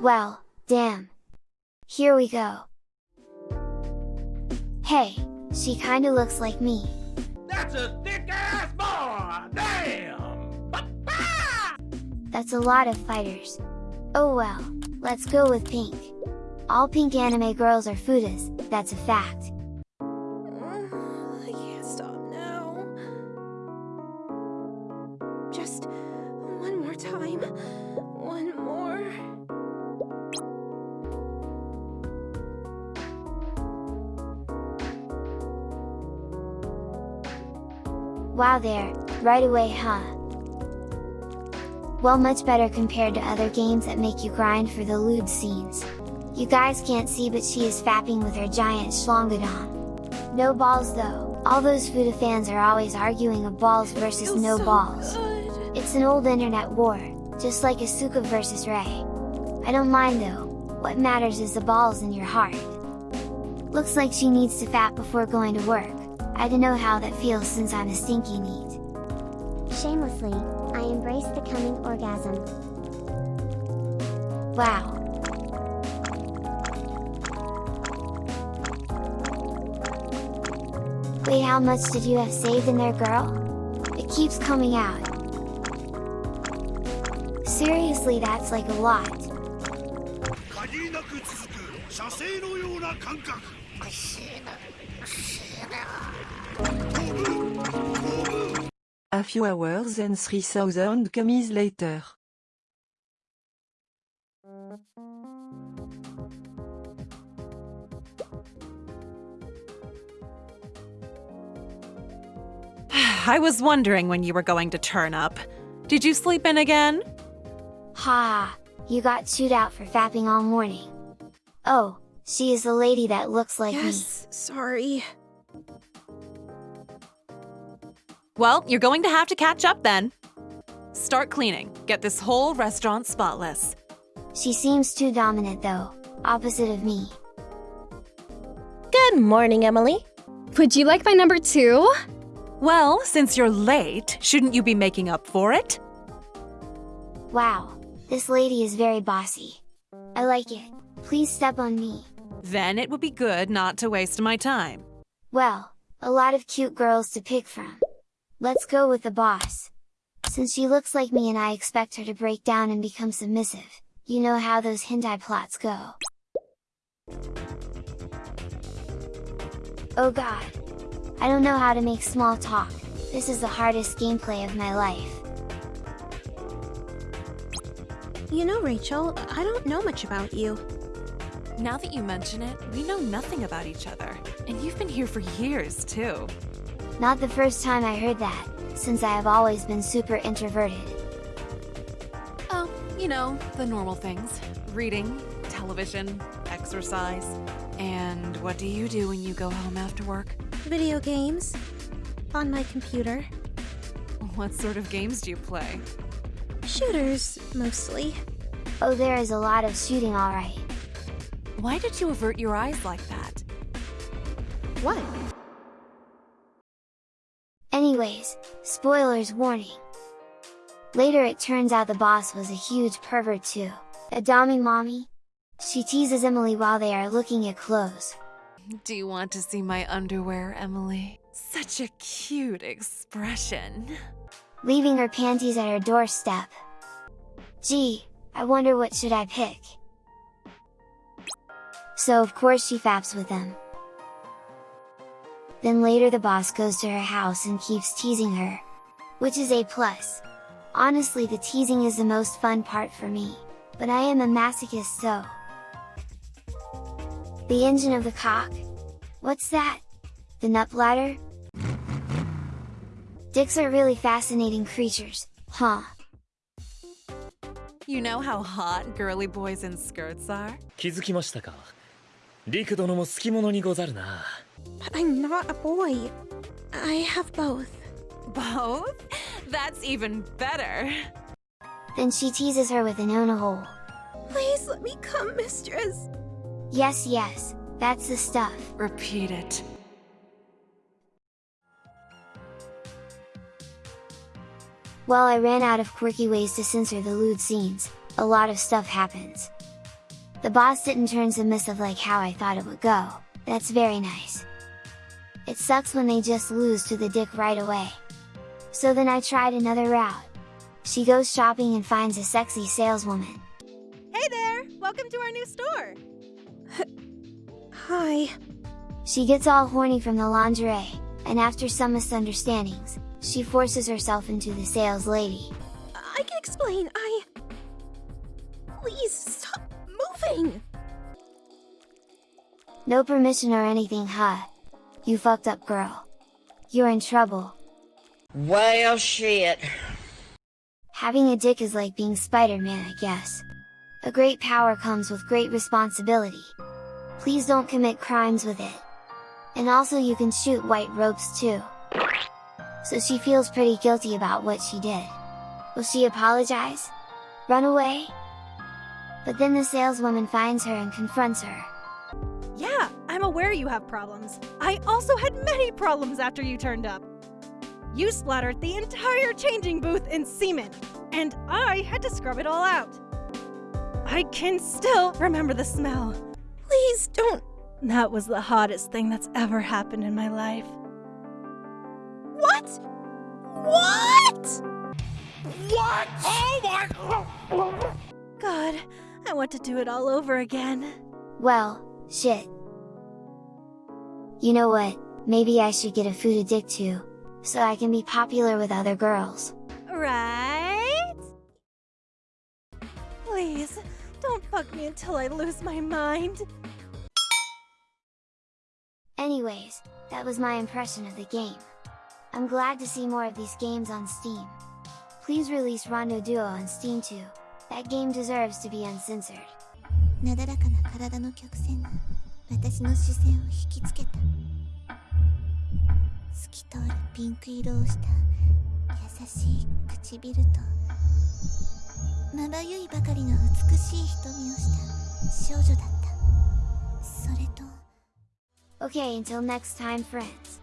Well, damn. Here we go. Hey, she kinda looks like me. That's a thick ass boy! Damn! That's a lot of fighters. Oh well, let's go with pink. All pink anime girls are futas, that's a fact. I can't stop now. Just one more time. One Wow there, right away huh? Well much better compared to other games that make you grind for the lewd scenes. You guys can't see but she is fapping with her giant schlongadon. No balls though, all those Futa fans are always arguing of balls versus no so balls. good. It's an old internet war, just like Asuka versus Rei. I don't mind though, what matters is the balls in your heart. Looks like she needs to fat before going to work, I don't know how that feels since I'm a stinky NEET. Shamelessly, I embrace the coming orgasm. Wow. Wait how much did you have saved in there girl? It keeps coming out. Seriously that's like a lot. A few hours and 3000 camis later. I was wondering when you were going to turn up. Did you sleep in again? Ha! You got chewed out for fapping all morning. Oh, she is the lady that looks like me. Yes, sorry. Well, you're going to have to catch up then. Start cleaning. Get this whole restaurant spotless. She seems too dominant though, opposite of me. Good morning, Emily. Would you like my number two? Well, since you're late, shouldn't you be making up for it? Wow, this lady is very bossy. I like it. Please step on me. Then it would be good not to waste my time. Well, a lot of cute girls to pick from. Let's go with the boss. Since she looks like me and I expect her to break down and become submissive, you know how those hentai plots go. Oh god. I don't know how to make small talk, this is the hardest gameplay of my life. You know, Rachel, I don't know much about you. Now that you mention it, we know nothing about each other. And you've been here for years, too. Not the first time I heard that, since I have always been super introverted. Oh, you know, the normal things. Reading, television, exercise. And what do you do when you go home after work? Video games. On my computer. What sort of games do you play? Shooters, mostly. Oh there is a lot of shooting alright. Why did you avert your eyes like that? What? Anyways, spoilers warning. Later it turns out the boss was a huge pervert too. Adami mommy? She teases Emily while they are looking at clothes. Do you want to see my underwear, Emily? Such a cute expression. Leaving her panties at her doorstep. Gee, I wonder what should I pick? So of course she faps with them. Then later the boss goes to her house and keeps teasing her. Which is a plus. Honestly the teasing is the most fun part for me, but I am a masochist so. The engine of the cock? What's that? The nut bladder? Dicks are really fascinating creatures, huh? You know how hot girly boys in skirts are? 気づきましたかリク殿も好き者にござるな But I'm not a boy. I have both. Both? That's even better. Then she teases her with an ona hole. Please let me come, mistress. Yes yes, that's the stuff. Repeat it. Well I ran out of quirky ways to censor the lewd scenes, a lot of stuff happens. The boss didn't turn submissive like how I thought it would go, that's very nice. It sucks when they just lose to the dick right away. So then I tried another route. She goes shopping and finds a sexy saleswoman. Hey there! Welcome to our new store! Hi. She gets all horny from the lingerie, and after some misunderstandings, she forces herself into the sales lady. I can explain. I. Please stop moving! No permission or anything, huh? You fucked up, girl. You're in trouble. Well, shit. Having a dick is like being Spider-Man, I guess. A great power comes with great responsibility. Please don't commit crimes with it. And also you can shoot white ropes too. So she feels pretty guilty about what she did. Will she apologize? Run away? But then the saleswoman finds her and confronts her. Yeah, I'm aware you have problems. I also had many problems after you turned up. You splattered the entire changing booth in semen, and I had to scrub it all out. I can still remember the smell. Please don't. That was the hottest thing that's ever happened in my life. What? What? What? Oh my! God, I want to do it all over again. Well, shit. You know what, maybe I should get a food addict too, so I can be popular with other girls. Right? Please, don't fuck me until I lose my mind. Anyways, that was my impression of the game. I'm glad to see more of these games on Steam. Please release Rondo Duo on Steam too. That game deserves to be uncensored. 私の視線を引きつけた透き通るピンク色をした優しい唇とまばゆいばかりの美しい瞳をした少女だったそれと Okay, until next time friends.